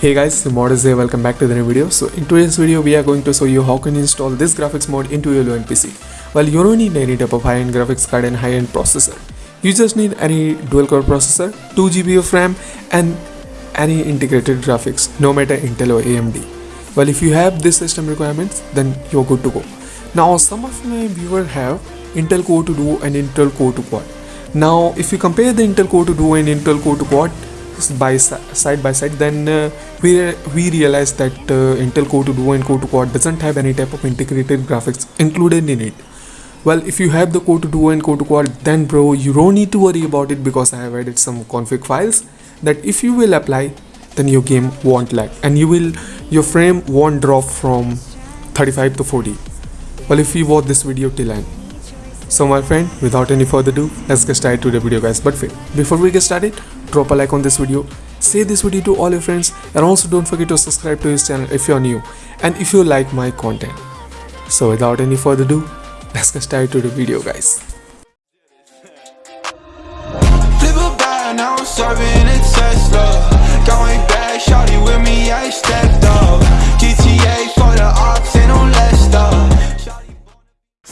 Hey guys, Modus here, welcome back to the new video. So in today's video we are going to show you how can you install this graphics mod into your low-end PC. Well you don't need any type of high-end graphics card and high-end processor. You just need any dual core processor, 2GB of RAM and any integrated graphics, no matter Intel or AMD. Well if you have this system requirements then you're good to go. Now some of my viewers have Intel Core 2 Duo and Intel Core 2 Quad. Now if you compare the Intel Core 2 Duo and Intel Core 2 Quad by side by side then uh, we we realize that uh, Intel Core 2 Duo and Core 2 Quad doesn't have any type of integrated graphics included in it. Well if you have the Core 2 Duo and Core 2 Quad then bro you don't need to worry about it because I have added some config files that if you will apply then your game won't lag and you will your frame won't drop from 35 to 40 well if you watch this video till end. So my friend without any further ado let's get started to the video guys. But before we get started drop a like on this video. Share this video to all your friends and also don't forget to subscribe to his channel if you're new and if you like my content. So without any further ado let's get started to the video guys. Now I'm serving a Tesla. Going shawty with me, I stepped up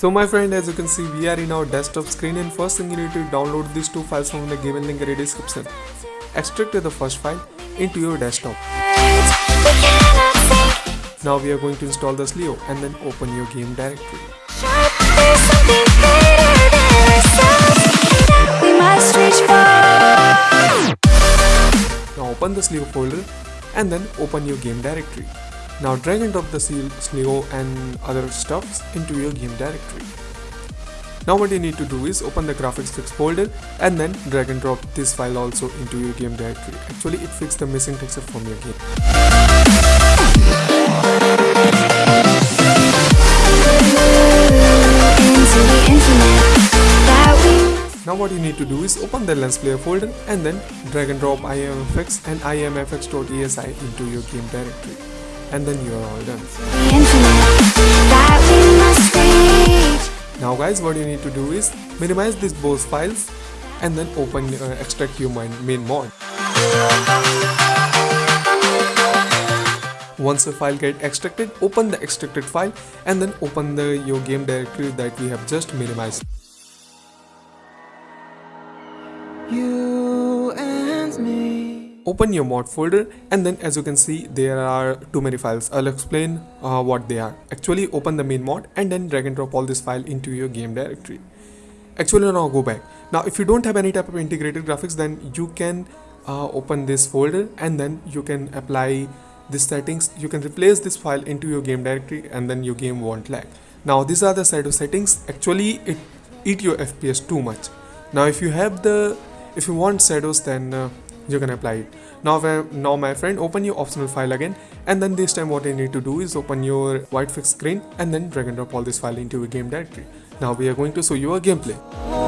So my friend as you can see we are in our desktop screen and first thing you need to download these two files from the given link in the description. Extract the first file into your desktop. Now we are going to install the CLEO and then open your game directory. Now open the CLEO folder and then open your game directory. Now drag and drop the CLEO and other stuffs into your game directory. Now what you need to do is open the graphics fix folder and then drag and drop this file also into your game directory. Actually it fixes the missing texture from your game. Now what you need to do is open the lens flare folder and then drag and drop IMFX and IMFX.esi into your game directory and then you are all done. Now guys what you need to do is minimize these both files and then open uh, extract your main, main mod. Once the file get extracted, open the extracted file and then open the your game directory that we have just minimized. You and me Open your mod folder and then as you can see there are too many files. I'll explain uh, what they are. Actually open the main mod and then drag and drop all this file into your game directory. Actually now go back. Now if you don't have any type of integrated graphics then you can uh, open this folder and then you can apply this settings. You can replace this file into your game directory and then your game won't lag. Now these are the set of settings. Actually it eat your FPS too much. Now if you have the if you want shadows then uh, you can apply. It now now my friend open your optional file again and then this time what you need to do is open your white fix screen and then drag and drop all this file into your game directory. Now we are going to show you a gameplay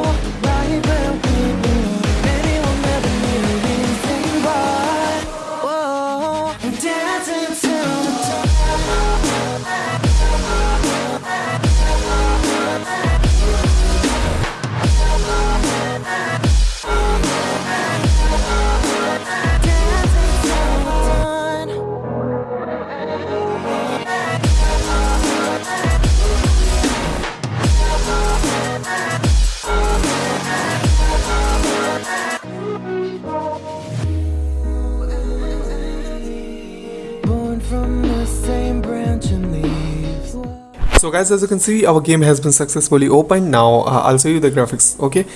so guys as you can see our game has been successfully opened. Now uh, i'll show you the graphics okay?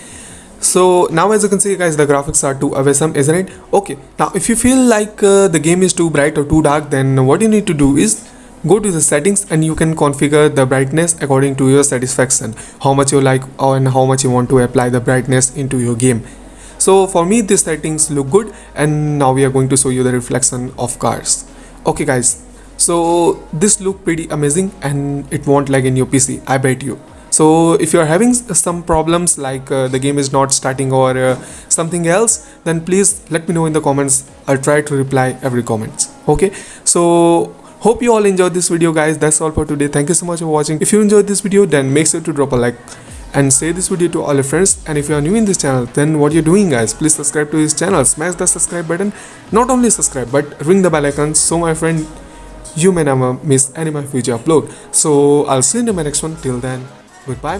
So now as you can see guys the graphics are too awesome isn't it? Okay now if you feel like uh, the game is too bright or too dark then what you need to do is go to the settings and you can configure the brightness according to your satisfaction. How much you like and how much you want to apply the brightness into your game. So for me these settings look good and now we are going to show you the reflection of cars. Okay guys so this look pretty amazing and it won't lag in your pc i bet you. So if you are having some problems like uh, the game is not starting or uh, something else then please let me know in the comments. I'll try to reply every comments. Okay? So hope you all enjoyed this video guys. That's all for today. Thank you so much for watching. If you enjoyed this video then make sure to drop a like and share this video to all your friends. And if you are new in this channel then what you're doing guys please subscribe to this channel. Smash the subscribe button. Not only subscribe but ring the bell icon. So my friend you may never miss any of my future upload. So i'll see you in my next one. Till then goodbye.